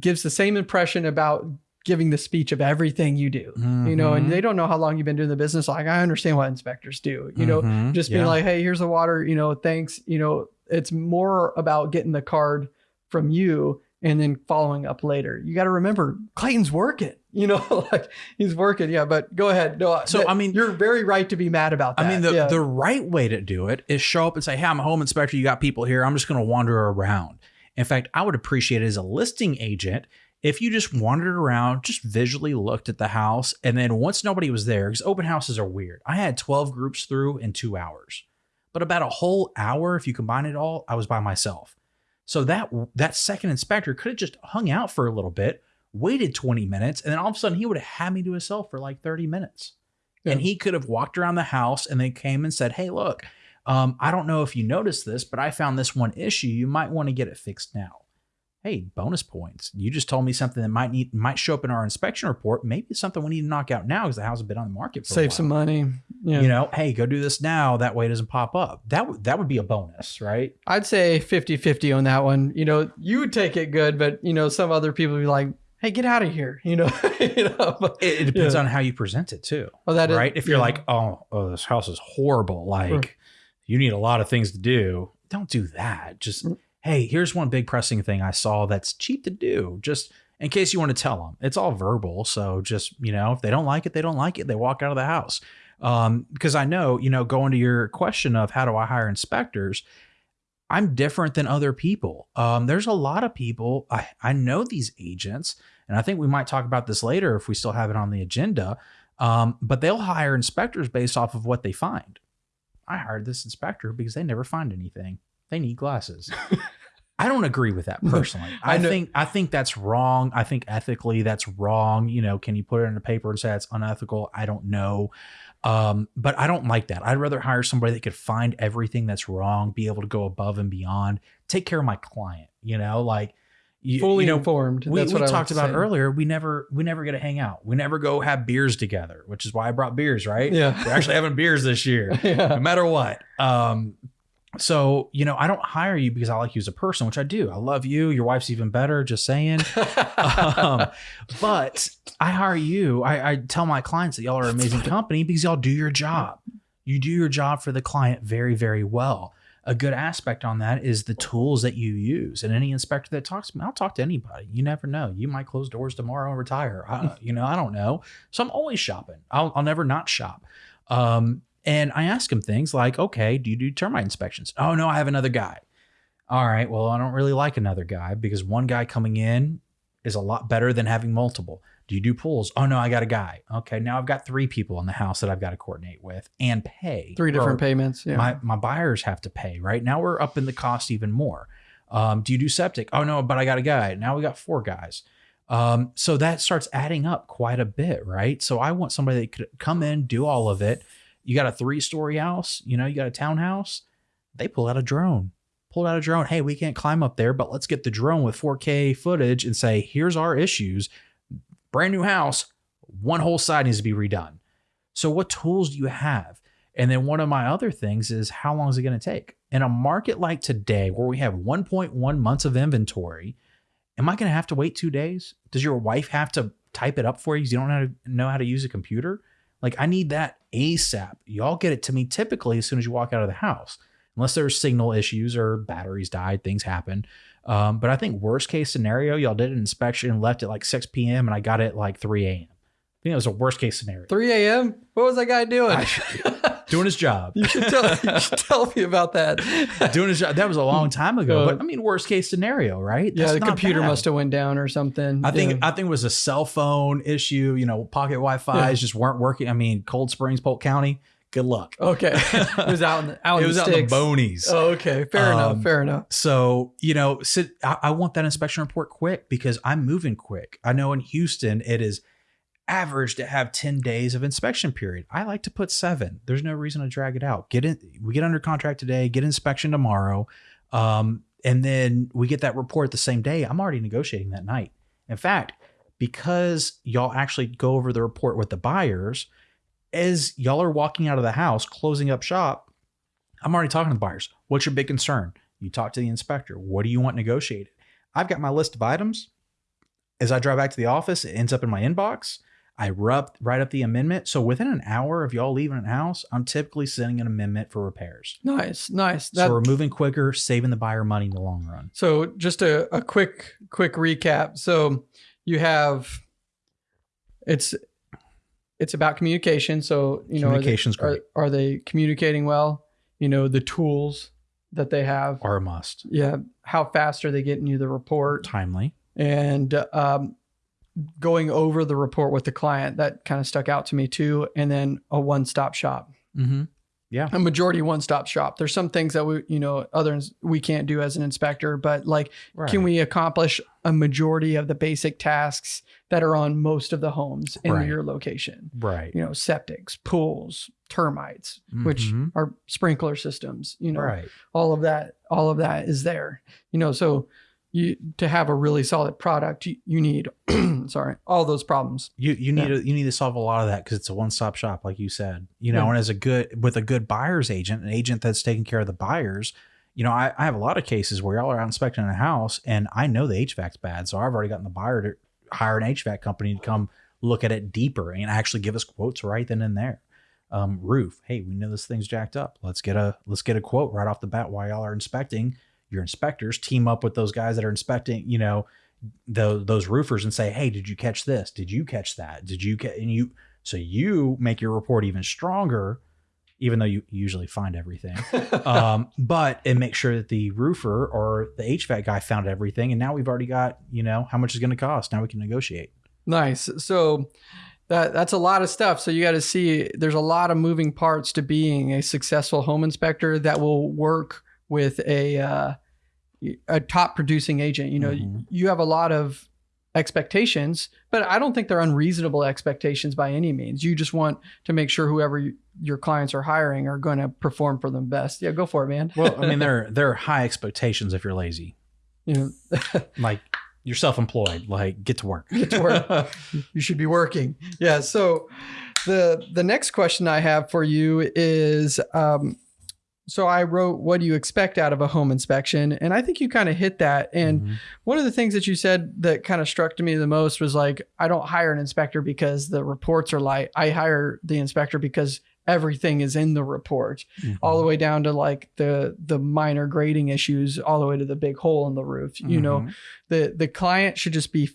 gives the same impression about giving the speech of everything you do. You know, and they don't know how long you've been doing the business. Like I understand what inspectors do. You know, Mhm. just being like, hey, here's the water, you know, thanks. You know, it's more about getting the card from you and then following up later. You got to remember Clayton's working, you know, [laughs] like he's working. Yeah. But go ahead. No, So, I mean- you're very right to be mad about that. I mean, the, yeah. the right way to do it is show up and say, Hey, I'm a home inspector. You got people here. I'm just going to wander around. In fact, I would appreciate it as a listing agent if you just wandered around, just visually looked at the house. And then once nobody was there, because open houses are weird, I had 12 groups through in two hours. But about a whole hour, if you combine it all, I was by myself. So that that second inspector could have just hung out for a little bit, waited 20 minutes, and then all of a sudden he would have had me to himself for like 30 minutes. And he could have walked around the house and then came and said, Hey, look, um, I don't know if you noticed this, but I found this one issue. You might want to get it fixed now. Hey, bonus points. You just told me something that might need might show up in our inspection report. Maybe it's something we need to knock out now because the house has been on the market for a save some money. Yeah. You know, hey, go do this now. That way it doesn't pop up. That would that would be a bonus, right? I'd say 50 50 on that one. You know, you would take it good, but, you know, some other people would be like, hey, get out of here. You know, [laughs] you know, but- It, it depends Yeah. on how you present it too. well, that is- right? If you're yeah. like, oh, oh, this house is horrible, like Right. you need a lot of things to do, don't do that. Just Mm. Hey, here's one big pressing thing I saw that's cheap to do. Just in case you want to tell them, it's all verbal. So just you know, if they don't like it, they don't like it. They walk out of the house. Um, because I know, you know, going to your question of how do I hire inspectors, I'm different than other people. Um, there's a lot of people I, I know these agents, and I think we might talk about this later if we still have it on the agenda. Um, but they'll hire inspectors based off of what they find. I hired this inspector because they never find anything. They need glasses. [laughs] I don't agree with that personally. I I, think I think that's wrong. I think ethically that's wrong. You know, can you put it in a paper and say it's unethical? I don't know. Um, but I don't like that. I'd rather hire somebody that could find everything that's wrong, be able to go above and beyond, take care of my client. You know, like you, fully you know, informed. we, That's we talked about earlier. We never we never get to hang out. We never go have beers together, which is why I brought beers. Right? Yeah. We're actually having beers this year, [laughs] no matter what. Um, so you know, I don't hire you because I like you as a person, which I do. I love you. Your wife's even better. Just saying. um, [laughs] but I hire you. I, I tell my clients that y'all are an amazing company because y'all do your job. You do your job for the client very, very well. A good aspect on that is the tools that you use. And any inspector that talks to me, I'll talk to anybody. You never know. You might close doors tomorrow and retire. I, you know, I don't know. So I'm always shopping. I'll, I'll never not shop. Um, and I ask him things like, okay, do you do termite inspections? Oh, no, I have another guy. All right. Well, I don't really like another guy because one guy coming in is a lot better than having multiple. Do you do pools? Oh no, I got a guy. Okay, now I've got three people in the house that I've got to coordinate with and pay. Three different payments. Yeah. My my buyers have to pay. Right now we're up in the cost even more. Um, do you do septic? Oh no, but I got a guy. Now we got four guys. Um, so that starts adding up quite a bit, right? So I want somebody that could come in, do all of it. You got a three story house, you know, you got a townhouse. They pull out a drone, pulled out a drone. Hey, we can't climb up there, but let's get the drone with 4K footage and say, here's our issues. Brand new house, one whole side needs to be redone. So, what tools do you have? And then one of my other things is how long is it going to take? In a market like today, where we have 1.1 months of inventory, am I going to have to wait two days? Does your wife have to type it up for you? because You don't know how to, know how to use a computer. Like I need that ASAP. Y'all get it to me typically as soon as you walk out of the house, unless there's signal issues or batteries died, things happen. Um, but I think worst case scenario, y'all did an inspection and left at like 6 p.m. and I got it like 3 a.m. I think it was a worst case scenario. 3 a.m. What was that guy doing? Doing his job. you, should tell, you should [laughs] tell me about that. doing his job. That was a long time ago. Uh, but I mean, worst case scenario, right? That's yeah, the computer bad. must have went down or something. I think yeah. I think it was a cell phone issue. You know, pocket Wi-Fi's yeah. just weren't working. I mean, Cold Springs, Polk County. Good luck. Okay, [laughs] it was out in the out. it was the out in the bonies. Oh, okay, fair um, enough. Fair enough. So you know, sit, I, I want that inspection report quick because I'm moving quick. I know in Houston it is average to have 10 days of inspection period. I like to put seven. There's no reason to drag it out. Get in, we get under contract today, get inspection tomorrow. Um, and then we get that report the same day. I'm already negotiating that night. In fact, because y'all actually go over the report with the buyers, as y'all are walking out of the house, closing up shop, I'm already talking to the buyers. What's your big concern? You talk to the inspector. What do you want negotiated? I've got my list of items. As I drive back to the office, it ends up in my inbox. I rub, write up the amendment. So within an hour of y'all leaving the house, I'm typically sending an amendment for repairs. Nice, nice. That, so we're moving quicker, saving the buyer money in the long run. So just a, a quick, quick recap. So you have it's it's about communication. So you know, communication's are they, great. Are, are they communicating well? You know, the tools that they have are a must. Yeah. How fast are they getting you the report? Timely. And um, going over the report with the client that kind of stuck out to me too and then a one-stop shop mm-hmm. yeah a majority one-stop shop there's some things that we you know others we can't do as an inspector but like right. can we accomplish a majority of the basic tasks that are on most of the homes in right. your location right you know septics pools termites mm-hmm. which are sprinkler systems you know right. all of that all of that is there you know so you to have a really solid product you, you need [clears throat] sorry all those problems you you need yeah. to you need to solve a lot of that because it's a one-stop shop like you said you know yeah. and as a good with a good buyer's agent an agent that's taking care of the buyers you know I, I have a lot of cases where y'all are out inspecting a house and i know the hvac's bad so i've already gotten the buyer to hire an hvac company to come look at it deeper and actually give us quotes right then and there um, roof hey we know this thing's jacked up let's get a let's get a quote right off the bat while y'all are inspecting your inspectors team up with those guys that are inspecting, you know, the, those roofers and say, Hey, did you catch this? Did you catch that? Did you catch, and you, so you make your report even stronger, even though you usually find everything. [laughs] um, but and make sure that the roofer or the HVAC guy found everything. And now we've already got, you know, how much is going to cost. Now we can negotiate. Nice. So that that's a lot of stuff. So you got to see there's a lot of moving parts to being a successful home inspector that will work with a uh, a top producing agent. You know, mm-hmm. you have a lot of expectations, but I don't think they're unreasonable expectations by any means. You just want to make sure whoever you, your clients are hiring are going to perform for them best. Yeah, go for it, man. well, I mean, [laughs] there there are high expectations if you're lazy. You know, [laughs] like you're self-employed. Like get to work. Get to work. [laughs] you should be working. Yeah. So the the next question I have for you is. Um, so I wrote, What do you expect out of a home inspection? And I think you kind of hit that. And mm-hmm. one of the things that you said that kind of struck to me the most was like, I don't hire an inspector because the reports are light. I hire the inspector because everything is in the report mm-hmm. all the way down to like the the minor grading issues all the way to the big hole in the roof mm-hmm. you know mm-hmm. the the client should just be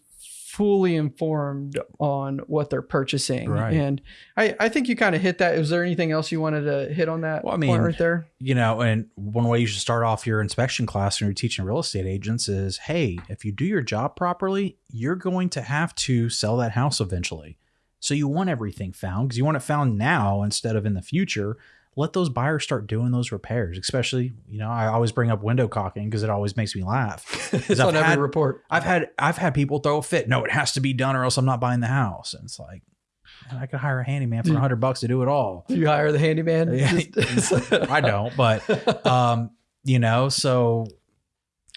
fully informed on what they're purchasing. Right. And I, I think you kind of hit that. Is there anything else you wanted to hit on that well, I mean, right there? You know, and one way you should start off your inspection class when you're teaching real estate agents is, hey, if you do your job properly, you're going to have to sell that house eventually. So you want everything found because you want it found now instead of in the future. Let those buyers start doing those repairs. Especially, you know, I always bring up window caulking because it always makes me laugh. [laughs] it's I've on every had- report. I've had I've had people throw a fit. No, it has to be done or else I'm not buying the house. And it's like, man, I could hire a handyman for a hundred bucks to do it all. Do you hire the handyman? Yeah. [laughs] I don't, but [laughs] um, you know, so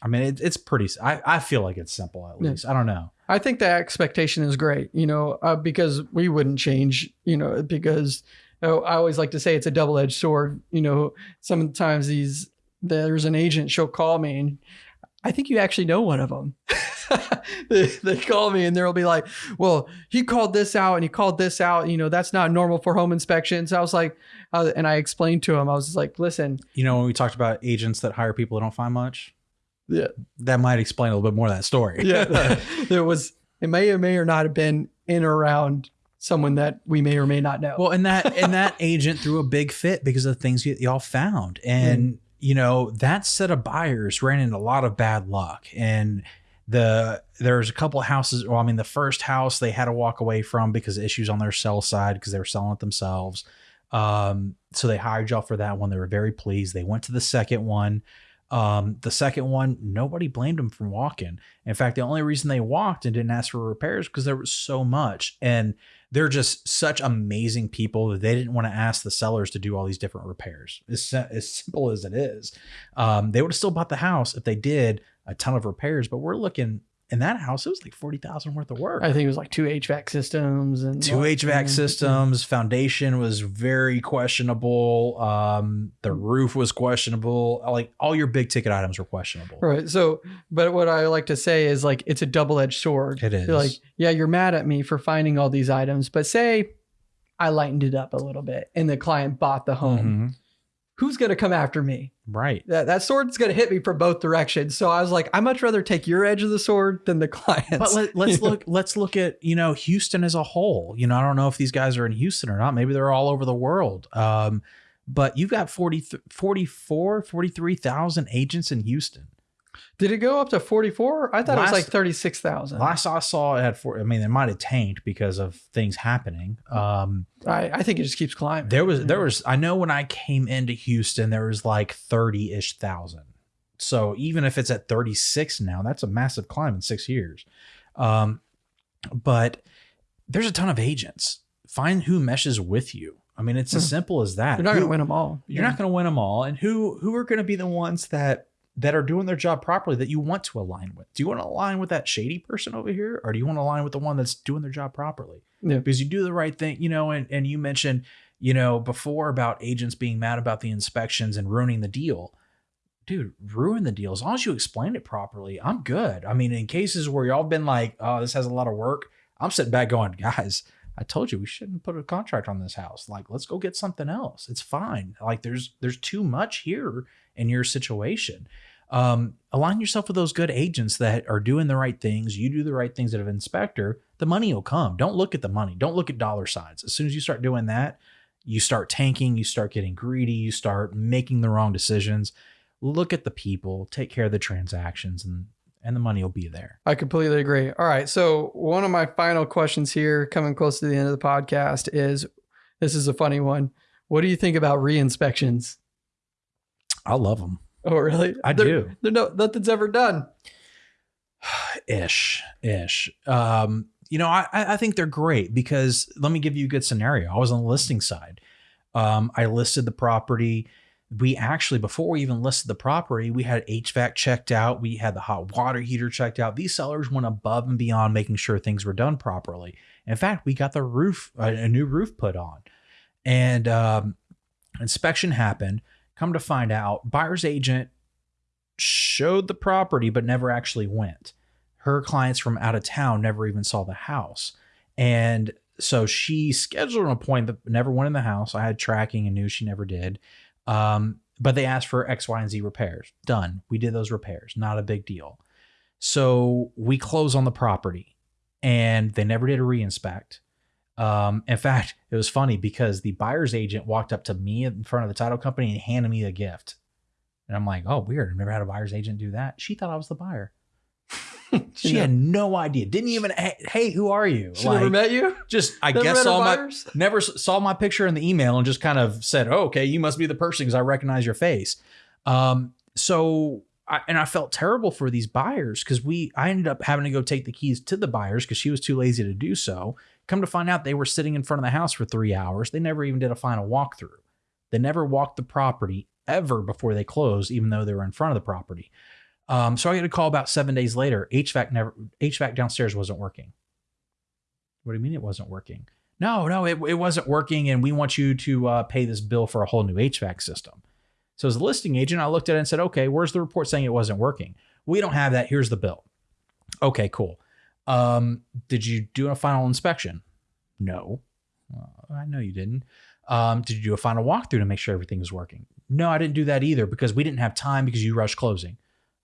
I mean, it, it's pretty. I I feel like it's simple at Yeah. least. I don't know. I think the expectation is great, you know, uh, because we wouldn't change, you know, because I always like to say it's a double edged sword. You know, sometimes these, there's an agent, she'll call me and I think you actually know one of them. [laughs] they, they call me and they'll be like, well, he called this out and he called this out. You know, that's not normal for home inspections. I was like, uh, and I explained to him, I was just like, listen, You know, when we talked about agents that hire people that don't find much, yeah, that might explain a little bit more of that story. yeah, [laughs] there was, it may or may or not have been in or around someone that we may or may not know. Well, and that and that [laughs] agent threw a big fit because of the things y- y'all found, and you know that set of buyers ran into a lot of bad luck. And the there's a couple of houses. Well, I mean, the first house they had to walk away from because of issues on their sell side because they were selling it themselves. Um, so they hired y'all for that one. They were very pleased. They went to the second one. Um, the second one, nobody blamed them for walking. In fact, the only reason they walked and didn't ask for repairs because there was so much. And they're just such amazing people that they didn't want to ask the sellers to do all these different repairs. As, as simple as it is, um, they would have still bought the house if they did a ton of repairs. But we're looking in that house; it was like forty thousand worth of work. I think it was like two HVAC systems and Two HVAC systems, foundation was very questionable. Um, the roof was questionable. Like all your big ticket items were questionable. Right. So, but what I like to say is like it's a double edged sword. It is. You're like, yeah, you're mad at me for finding all these items, but say I lightened it up a little bit and the client bought the home. Mhm. Who's going to come after me? Right. That, that sword's going to hit me from both directions. So I was like, I much rather take your edge of the sword than the [laughs] client's. But let, let's [laughs] look. Let's look at you know Houston as a whole. You know, I don't know if these guys are in Houston or not. Maybe they're all over the world. Um, but you've got 40, 44, 43,000 agents in Houston. Did it go up to 44? I thought it was like 36,000. Last I saw, it had four. I mean, it might have tanked because of things happening. Um, I, I think it just keeps climbing. there was there was. I know when I came into Houston, there was like thirty ish thousand. So even if it's at thirty six now, that's a massive climb in six years. Um, but there's a ton of agents. Find who meshes with you. I mean, it's as Hmm. simple as that. You're not going to win them all. You're not going to win them all, and who who are going to be the ones that that are doing their job properly that you want to align with? Do you want to align with that shady person over here, or do you want to align with the one that's doing their job properly? Yeah. Because you do the right thing, you know. And and you mentioned, you know, before about agents being mad about the inspections and ruining the deal. Dude, ruin the deal. As long as you explain it properly, I'm good. I mean, in cases where y'all been like, oh, this has a lot of work, I'm sitting back going, guys, I told you we shouldn't put a contract on this house. Like, let's go get something else. It's fine. Like, there's there's too much here in your situation. Um, align yourself with those good agents that are doing the right things. You do the right things as an inspector, the money will come. Don't look at the money. Don't look at dollar signs. As soon as you start doing that, you start tanking, you start getting greedy, you start making the wrong decisions. Look at the people, take care of the transactions, and and the money will be there. I completely agree. All right. So, one of my final questions here, coming close to the end of the podcast, is this is a funny one. What do you think about re-inspections? I love them. Oh, really? I They're- do. They're no nothing's ever done. [sighs] ish ish. Um you know I, I think they're great because let me give you a good scenario. I was on the listing side. Um i listed the property. We actually before we even listed the property we had hvac checked out. We had the hot water heater checked out. These sellers went above and beyond making sure things were done properly. In fact we got the roof a, a new roof put on. And um inspection happened come to find out buyer's agent showed the property but never actually went her clients from out of town never even saw the house. And so she scheduled an appointment, but never went in the house. I had tracking and knew she never did. Um, but they asked for X, Y, and Z repairs. Done. We did those repairs. Not a big deal. So we close on the property and they never did a reinspect. Um, in fact, it was funny because the buyer's agent walked up to me in front of the title company and handed me a gift. And I'm like, oh, weird. I've never had a buyer's agent do that. She thought I was the buyer. [laughs] She had no idea. Didn't even hey, who are you? She never met you. just I Never guess saw my never saw my picture in the email and just kind of said, oh, "Okay, you must be the person because I recognize your face." Um, so I, and I felt terrible for these buyers because we I ended up having to go take the keys to the buyers because she was too lazy to do so. Come to find out, they were sitting in front of the house for three hours. They never even did a final walkthrough. They never walked the property ever before they closed, even though they were in front of the property. Um, so I get a call about seven days later. HVAC never HVAC downstairs wasn't working. What do you mean it wasn't working? No, no, it, it wasn't working, and we want you to uh, pay this bill for a whole new HVAC system. So as a listing agent, I looked at it and said, okay, where's the report saying it wasn't working? We don't have that. Here's the bill. Okay, cool. Um, did you do a final inspection? No. I know you didn't. Um, did you do a final walkthrough to make sure everything was working? No, I didn't do that either because we didn't have time because you rushed closing.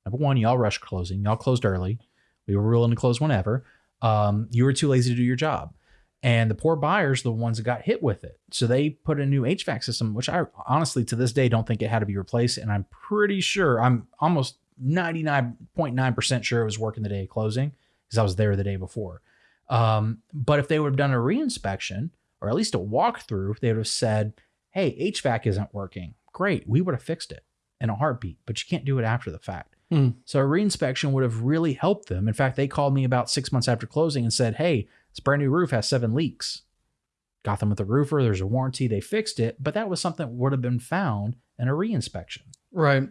Number one, y'all rushed closing. Y'all closed early. We were willing to close whenever. Um, you were too lazy to do your job. And the poor buyers, the ones that got hit with it. So they put a new HVAC system, which I honestly to this day don't think it had to be replaced. And I'm pretty sure, I'm almost 99.9% sure it was working the day of closing because I was there the day before. Um, but if they would have done a reinspection or at least a walkthrough, they would have said, hey, HVAC isn't working. Great. We would have fixed it in a heartbeat, but you can't do it after the fact. Hmm. So a reinspection would have really helped them. In fact, they called me about six months after closing and said, hey, this brand new roof has seven leaks. Got them with the roofer. There's a warranty. They fixed it, but that was something that would have been found in a reinspection. Right.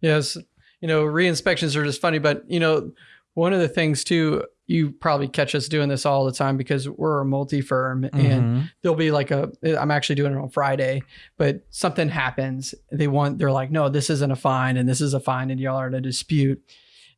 Yes. You know, re-inspections are just funny, but you know, one of the things too, you probably catch us doing this all the time because we're a multi-firm and Mhm. there'll be like a I'm actually doing it on Friday, but something happens. They want they're like, no, this isn't a fine and this is a fine and y'all are in a dispute.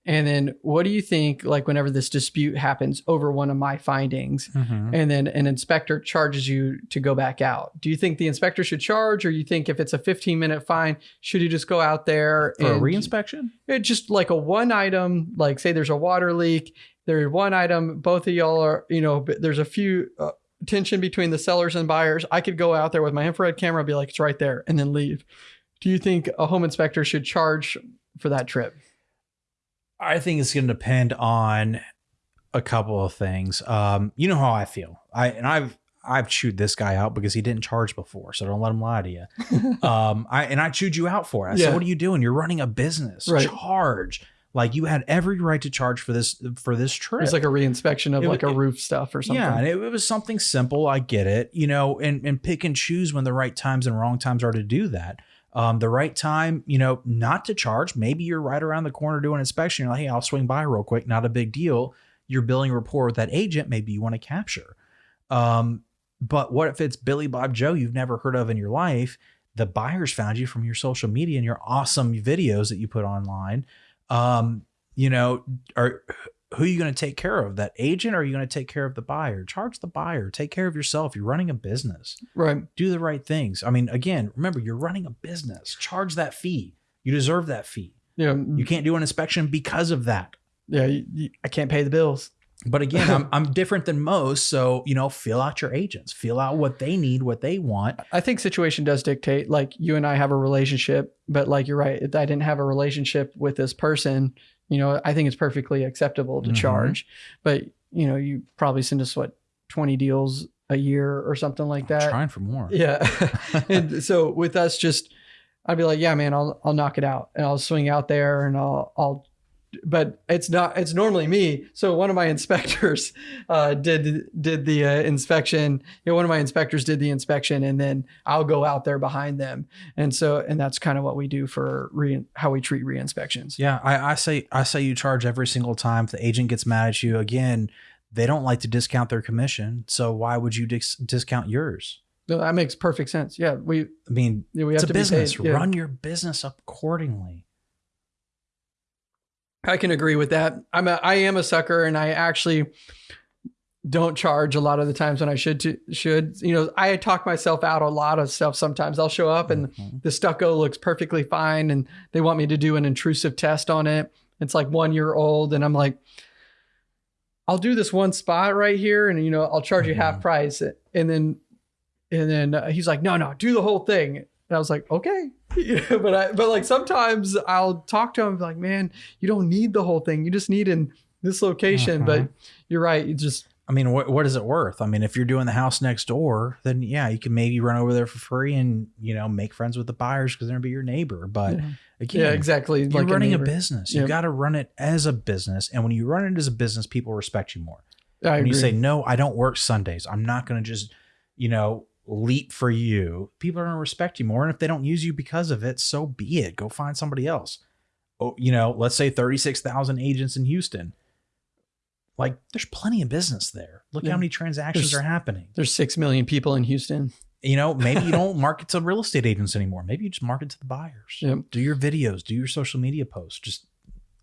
And then what do you think like whenever this dispute happens over one of my findings Mhm. and then an inspector charges you to go back out? Do you think the inspector should charge or you think if it's a 15 minute fine, should you just go out there for a and reinspection? it just like a one item, like say there's a water leak, there's one item, both of y'all are, you know, there's a few uh, tension between the sellers and buyers. I could go out there with my infrared camera, and be like, it's right there, and then leave. Do you think a home inspector should charge for that trip? I think it's going to depend on a couple of things. Um, you know how I feel. I and I've I've chewed this guy out because he didn't charge before, so don't let him lie to you. [laughs] um, I and I chewed you out for it. I Yeah. said, "What are you doing? You're running a business. Right. Charge." Like you had every right to charge for this for this trip. It's like a reinspection of It like a was- roof stuff or something. Yeah, and it, it was something simple. I get it, you know, and and pick and choose when the right times and wrong times are to do that. Um, the right time, you know, not to charge. Maybe you're right around the corner doing inspection. You're like, hey, I'll swing by real quick. Not a big deal. You're building rapport with that agent. Maybe you want to capture. Um, but what if it's Billy Bob Joe you've never heard of in your life? The buyers found you from your social media and your awesome videos that you put online. Um, you know, are who are you going to take care of? That agent or are you going to take care of the buyer? Charge the buyer. Take care of yourself. You're running a business. Right. Do the right things. I mean, again, remember, you're running a business. Charge that fee. You deserve that fee. Yeah. You can't do an inspection because of that. yeah. You, you- I can't pay the bills. But again, I'm, [laughs] I'm different than most. So, you know, feel out your agents, feel out what they need, what they want. I think situation does dictate. Like you and I have a relationship, but like you're right. I didn't have a relationship with this person, you know, I think it's perfectly acceptable to Mhm. charge. But you know, you probably send us what twenty deals a year or something like I'm that. trying for more. Yeah. [laughs] [laughs] and so with us, just I'd be like, yeah, man, I'll I'll knock it out, and I'll swing out there, and I'll I'll. But it's not. It's normally me. So one of my [laughs] inspectors uh, did did the uh, inspection. You know, one of my inspectors did the inspection, and then I'll go out there behind them. And so, and that's kind of what we do for re, how we treat re-inspections. Yeah, I, I say I say you charge every single time. If the agent gets mad at you, again, they don't like to discount their commission. So why would you dis- discount yours? No, that makes perfect sense. Yeah, we I mean, we have it's a to business. be paid. Yeah. Run your business accordingly. I can agree with that. I'm a, I am a sucker, and I actually don't charge a lot of the times when I should to, should. You know, I talk myself out a lot of stuff. Sometimes I'll show up and Mhm. the stucco looks perfectly fine, and they want me to do an intrusive test on it. It's like one year old, and I'm like, I'll do this one spot right here, and you know, I'll charge you half Mhm. price, and then and then uh, he's like, no, no, do the whole thing. And I was like, okay. [laughs] but I, but like sometimes I'll talk to him like, man, you don't need the whole thing. You just need in this location, Uh-huh. but you're right. You just I mean, what what is it worth? I mean, if you're doing the house next door, then yeah, you can maybe run over there for free and you know make friends with the buyers because they're gonna be your neighbor. But yeah, again, yeah exactly. you're like running a, neighbor. business. You got to run it as a business, and when you run it as a business, people respect you more. I when agree. you say no, I don't work Sundays. I'm not gonna just you know leap for you. People are gonna respect you more, and if they don't use you because of it, so be it. Go find somebody else. Oh, you know, let's say thirty six thousand agents in Houston. Like, there's plenty of business there. Look Yeah. how many transactions There's- are happening. there's six million people in Houston. You know, maybe you don't [laughs] market to real estate agents anymore. Maybe you just market to the buyers. Yep. Do your videos, do your social media posts, just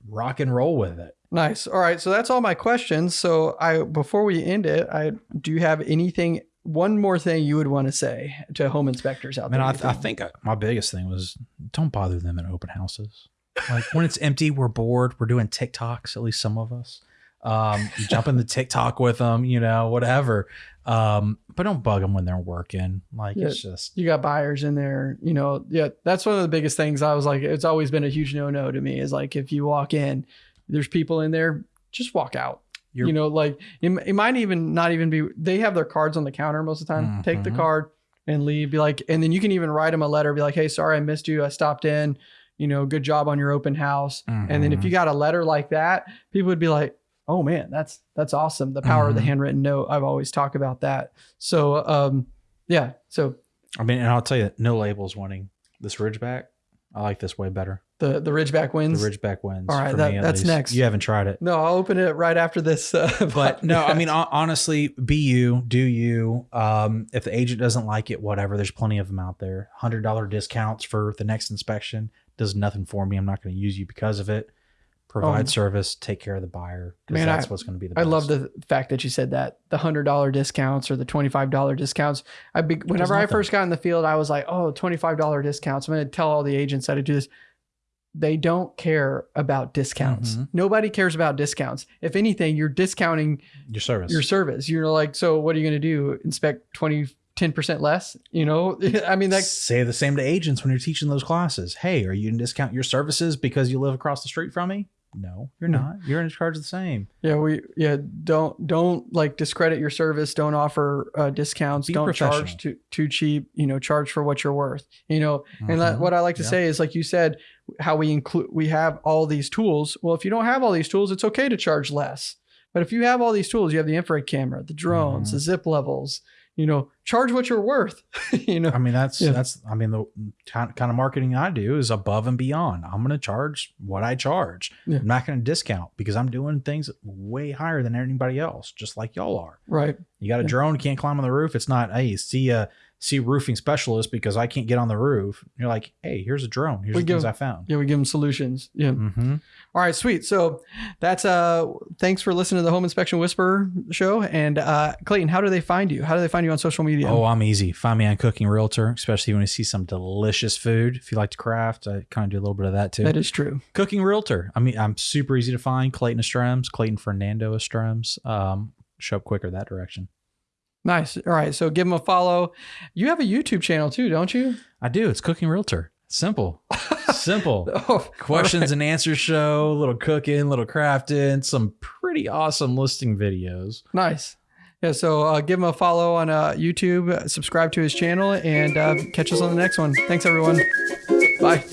rock and roll with it. Nice. All right. So that's all my questions. So I before we end it, I do you have anything one more thing you would want to say to home inspectors out I mean, there? I, you I think uh, my biggest thing was don't bother them in open houses. Like when it's empty, we're bored. We're doing TikToks, at least some of us. Um, you jump in the TikTok with them, you know, whatever. Um, but don't bug them when they're working. Like Yeah. it's just you got buyers in there, you know. Yeah, that's one of the biggest things. I was like, it's always been a huge no no to me. Is like if you walk in, there's people in there, just walk out. You're- you know, like it, it might even not even be. They have their cards on the counter most of the time. Take the Mhm. card and leave. Be like, and then you can even write them a letter. Be like, hey, sorry I missed you. I stopped in. You know, good job on your open house. And then if Mhm. you got a letter like that, people would be like, "Oh man, that's that's awesome." The power of the Mhm. handwritten note. I've always talked about that. So, um, yeah. So I mean, and I'll tell you, no labels winning this Ridgeback. I like this way better. The the Ridgeback wins. The. Ridgeback wins. All right, for that- me that's least. next. You haven't tried it. no, I'll open it right after this. Uh, [laughs] but no, I mean honestly, be you, do you. Um, if the agent doesn't like it, whatever. There's plenty of them out there. Hundred dollar discounts for the next inspection does nothing for me. I'm not going to use you because of it. Provide Um, service, take care of the buyer. Because Man, that's I- what's going to be the. I Best. love the fact that you said that the hundred dollar discounts or the twenty five dollar discounts. I be, whenever I first got in the field, I was like, oh, 25 dollar discounts. I'm going to tell all the agents how to do this. They don't care about discounts. Mhm. Nobody cares about discounts. If anything, you're discounting your service. your service. You're like, so what are you going to do? Inspect 20, 10% less? You know, [laughs] I mean, that Say the same to agents when you're teaching those classes. Hey, are you going to discount your services because you live across the street from me? No, you're not. You're in charge of the same. Yeah, we yeah don't don't like discredit your service. Don't offer uh, discounts. Be don't charge too too cheap. You know, charge for what you're worth. You know, and Mhm. what I like to Yeah. say is like you said, how we include we have all these tools. Well, if you don't have all these tools, it's okay to charge less. But if you have all these tools, you have the infrared camera, the drones, Mhm. the zip levels. You know, charge what you're worth. [laughs] you know, I mean, that's Yeah. that's. I mean, the kind of marketing I do is above and beyond. I'm going to charge what I charge. Yeah. I'm not going to discount because I'm doing things way higher than anybody else, just like y'all are. right? You got a Yeah. drone, can't climb on the roof. It's not, hey, see a see roofing specialist because I can't get on the roof. You're like, hey, here's a drone. Here's We the things I found. Yeah, we give them solutions. Yeah. Mm-hmm. All right, sweet. So that's uh thanks for listening to the Home Inspection Whisperer show. And uh Clayton, how do they find you? How do they find you on social media? Oh, I'm easy. Find me on Cooking Realtor, especially when you see some delicious food. If you like to craft, I kind of do a little bit of that too. that is true. Cooking Realtor. I mean, I'm super easy to find. Clayton Estrems, Clayton Fernando Estrems. Um, show up quicker that direction. Nice. All right. So give him a follow. You have a YouTube channel too, don't you? I do. It's Cooking Realtor. Simple. [laughs] Simple. Oh, Questions and answers show, little cooking, little crafting, some pretty awesome listing videos. nice. Yeah. So uh, give him a follow on uh, YouTube, subscribe to his channel, and uh, catch us on the next one. Thanks, everyone. Bye.